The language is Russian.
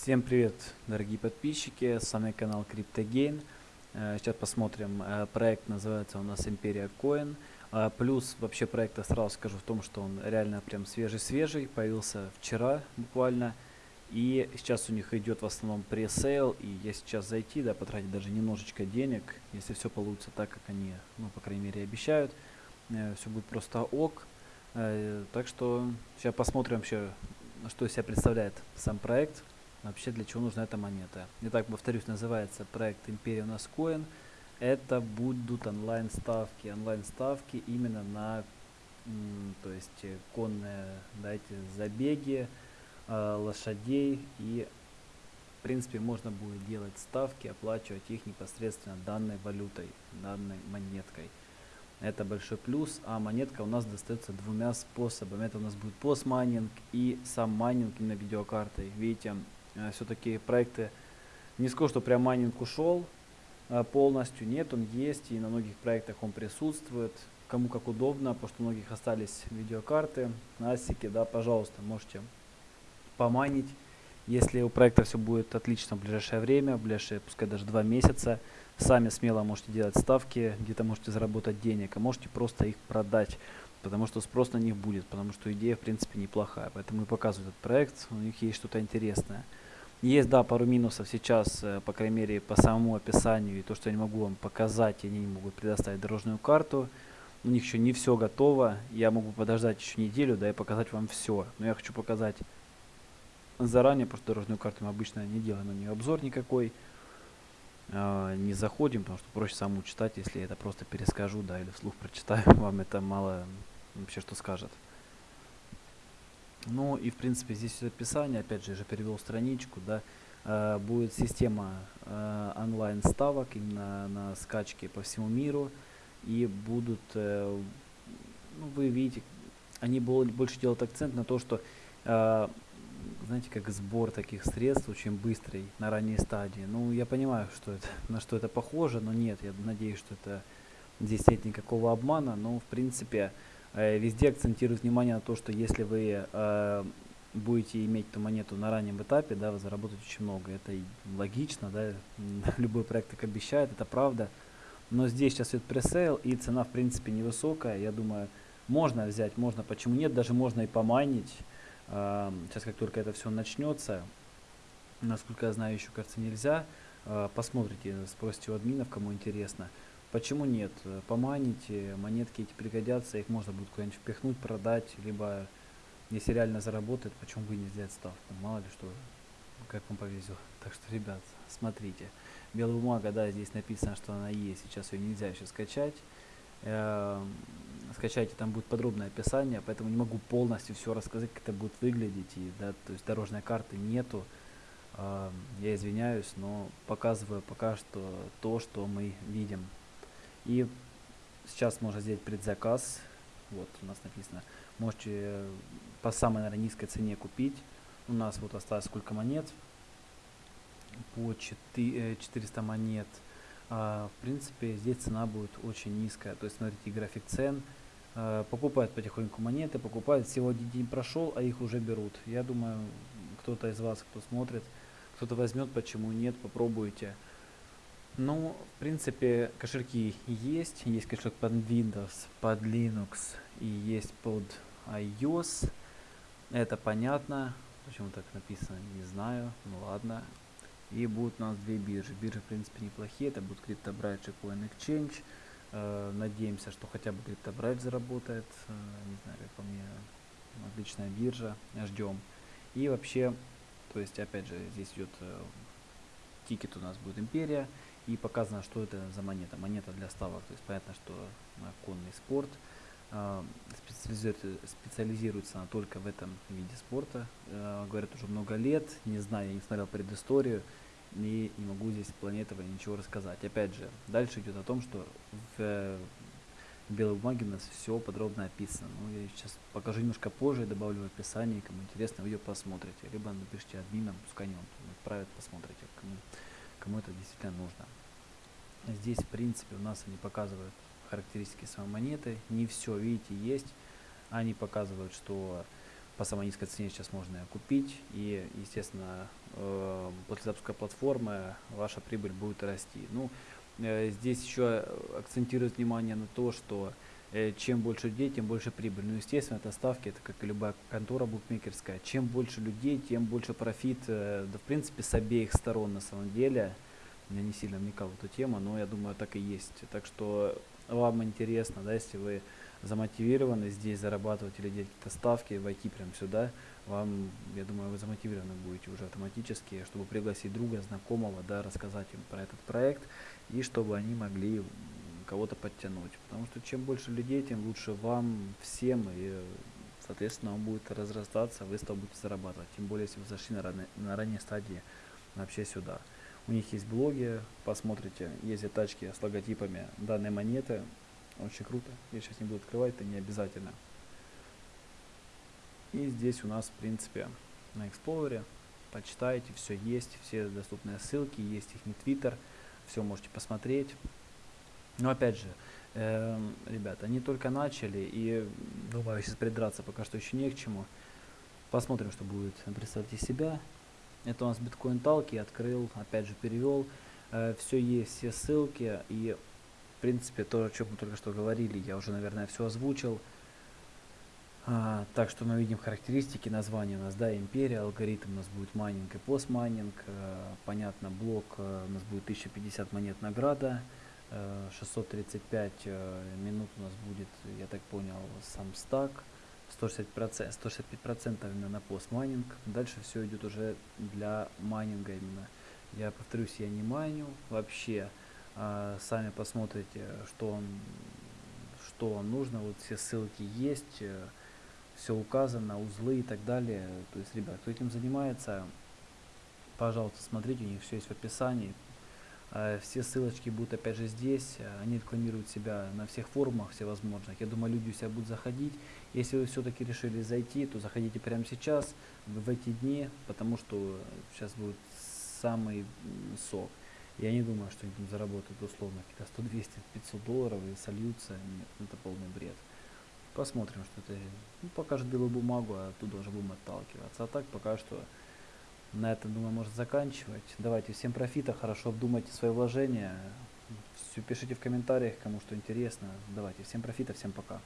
Всем привет, дорогие подписчики, с вами канал CryptoGain. Э, сейчас посмотрим, э, проект называется у нас Империя Coin. Э, плюс вообще проекта сразу скажу в том, что он реально прям свежий-свежий, появился вчера буквально. И сейчас у них идет в основном пресейл, и я сейчас зайти, да, потратить даже немножечко денег, если все получится так, как они, ну, по крайней мере, обещают, все будет просто ок. Так что сейчас посмотрим вообще, что из себя представляет сам проект, вообще для чего нужна эта монета. Итак, повторюсь, называется проект Империя у нас Coin. Это будут онлайн ставки. Онлайн ставки именно на то есть э, конные да, забеги э, лошадей и в принципе можно будет делать ставки оплачивать их непосредственно данной валютой данной монеткой это большой плюс а монетка у нас достается двумя способами это у нас будет постмайнинг и сам майнинг именно видеокартой видите все-таки проекты не скажу, что прям майнинг ушел э, полностью. Нет, он есть, и на многих проектах он присутствует. Кому как удобно, потому что у многих остались видеокарты, асики, да, пожалуйста, можете помайнить. Если у проекта все будет отлично в ближайшее время, в ближайшие, пускай даже два месяца, сами смело можете делать ставки, где-то можете заработать денег, а можете просто их продать, потому что спрос на них будет, потому что идея, в принципе, неплохая. Поэтому и показывают этот проект, у них есть что-то интересное. Есть, да, пару минусов сейчас, э, по крайней мере, по самому описанию, и то, что я не могу вам показать, они не могут предоставить дорожную карту. У них еще не все готово, я могу подождать еще неделю, да, и показать вам все. Но я хочу показать заранее, потому что дорожную карту мы обычно не делаем на нее обзор никакой. Э, не заходим, потому что проще самому читать, если я это просто перескажу, да, или вслух прочитаю, вам это мало вообще что скажет. Ну и в принципе здесь описание, опять же, я же перевел страничку, да, э, будет система э, онлайн ставок именно на скачки по всему миру. И будут, э, ну вы видите, они больше делают акцент на то, что э, знаете, как сбор таких средств очень быстрый на ранней стадии. Ну, я понимаю, что это, на что это похоже, но нет, я надеюсь, что это здесь нет никакого обмана, но в принципе везде акцентирует внимание на то, что если вы э, будете иметь эту монету на раннем этапе, да, вы заработаете очень много. Это логично, да, любой проект так обещает, это правда. Но здесь сейчас идет пресейл, и цена, в принципе, невысокая. Я думаю, можно взять, можно, почему нет, даже можно и помайнить. Э, сейчас, как только это все начнется, насколько я знаю, еще, кажется, нельзя. Э, посмотрите, спросите у админов, кому интересно. Почему нет? Поманите, монетки эти пригодятся, их можно будет куда-нибудь впихнуть, продать, либо если реально заработает, почему бы не сделать ставку? Мало ли что, как вам повезет. Так что, ребят, смотрите. Белая бумага, да, здесь написано, что она есть. Сейчас ее нельзя еще скачать. Э скачайте, там будет подробное описание, поэтому не могу полностью все рассказать, как это будет выглядеть. И, да, то есть дорожной карты нету. Э я извиняюсь, но показываю пока что то, что мы видим. И сейчас можно сделать предзаказ. Вот у нас написано. Можете по самой, наверное, низкой цене купить. У нас вот осталось сколько монет? По 400 э, монет. А, в принципе, здесь цена будет очень низкая. То есть, смотрите, график цен. А, покупают потихоньку монеты, покупают. Всего один день прошел, а их уже берут. Я думаю, кто-то из вас, кто смотрит, кто-то возьмет, почему нет, попробуйте. Ну, в принципе, кошельки есть. Есть кошелек под Windows, под Linux и есть под iOS. Это понятно. Почему так написано, не знаю. Ну ладно. И будут у нас две биржи. Биржи, в принципе, неплохие. Это будут CryptoBridge и Coin Exchange. Э, надеемся, что хотя бы CryptoBridge заработает. Э, не знаю, как по мне, отличная биржа. Ждем. И вообще, то есть, опять же, здесь идет э, тикет у нас будет Империя и показано, что это за монета. Монета для ставок, то есть понятно, что конный спорт. Э, специализируется, она только в этом виде спорта. Э, говорят уже много лет, не знаю, я не смотрел предысторию и не могу здесь плане ничего рассказать. Опять же, дальше идет о том, что в, белой бумаге у нас все подробно описано. Ну, я сейчас покажу немножко позже, добавлю в описание, кому интересно, ее посмотрите. Либо напишите админам, пускай они вам отправят, посмотрите, кому, кому это действительно нужно. Здесь, в принципе, у нас они показывают характеристики самой монеты. Не все, видите, есть. Они показывают, что по самой низкой цене сейчас можно ее купить. И, естественно, э, после запуска платформы ваша прибыль будет расти. Ну, э, здесь еще акцентирует внимание на то, что чем больше людей, тем больше прибыль. Ну, естественно, это ставки, это как и любая контора букмекерская. Чем больше людей, тем больше профит, э, да, в принципе, с обеих сторон на самом деле. Я не сильно вникал в эту тему, но я думаю, так и есть. Так что вам интересно, да, если вы замотивированы здесь зарабатывать или делать какие-то ставки, войти прямо сюда, вам, я думаю, вы замотивированы будете уже автоматически, чтобы пригласить друга, знакомого, да, рассказать им про этот проект, и чтобы они могли кого-то подтянуть. Потому что чем больше людей, тем лучше вам, всем, и, соответственно, он будет разрастаться, вы с того будете зарабатывать. Тем более, если вы зашли на, ранней, на ранней стадии вообще сюда. У них есть блоги, посмотрите, ездят тачки с логотипами данной монеты, очень круто. Я сейчас не буду открывать, это не обязательно. И здесь у нас, в принципе, на Explorer. Почитайте, все есть, все доступные ссылки, есть их не Twitter, все можете посмотреть. Но опять же, э, ребята, они только начали, и думаю, сейчас придраться пока что еще не к чему. Посмотрим, что будет. Представьте себя. Это у нас биткоин талки, открыл, опять же перевел. Э, все есть, все ссылки, и в принципе, то, о чем мы только что говорили, я уже, наверное, все озвучил. А, так что мы видим характеристики, название у нас, да, империя, алгоритм у нас будет майнинг и PoS майнинг. А, понятно, блок а, у нас будет 1050 монет награда. 635 минут у нас будет, я так понял, сам стак. 160%, 165% именно на PoS майнинг. Дальше все идет уже для майнинга именно. Я повторюсь, я не майню вообще. А, сами посмотрите, что он, что вам нужно. Вот все ссылки есть, э, все указано, узлы и так далее. То есть, ребят, кто этим занимается, пожалуйста, смотрите, у них все есть в описании. А, все ссылочки будут опять же здесь, они рекламируют себя на всех форумах всевозможных. Я думаю, люди у себя будут заходить. Если вы все-таки решили зайти, то заходите прямо сейчас, в эти дни, потому что сейчас будет самый сок. Я не думаю, что они там заработают условно какие-то 100, 200, 500 долларов и сольются. Нет, это полный бред. Посмотрим, что это ну, покажет белую бумагу, а оттуда уже будем отталкиваться. А так пока что на этом, думаю, можно заканчивать. Давайте, всем профита, хорошо обдумайте свои вложения. Все пишите в комментариях, кому что интересно. Давайте, всем профита, всем пока.